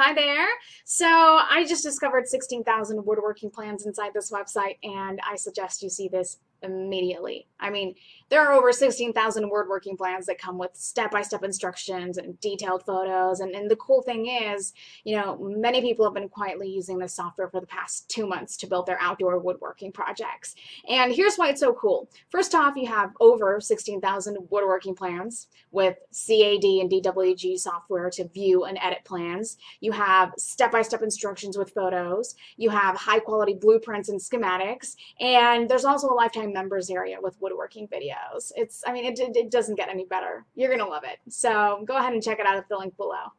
Hi there. So I just discovered 16,000 woodworking plans inside this website and I suggest you see this immediately. I mean, there are over 16,000 woodworking plans that come with step-by-step -step instructions and detailed photos. And, and the cool thing is, you know, many people have been quietly using this software for the past two months to build their outdoor woodworking projects. And here's why it's so cool. First off, you have over 16,000 woodworking plans with CAD and DWG software to view and edit plans. You have step-by-step -step instructions with photos. You have high-quality blueprints and schematics. And there's also a lifetime members area with woodworking videos. It's, I mean, it, it doesn't get any better. You're going to love it. So go ahead and check it out at the link below.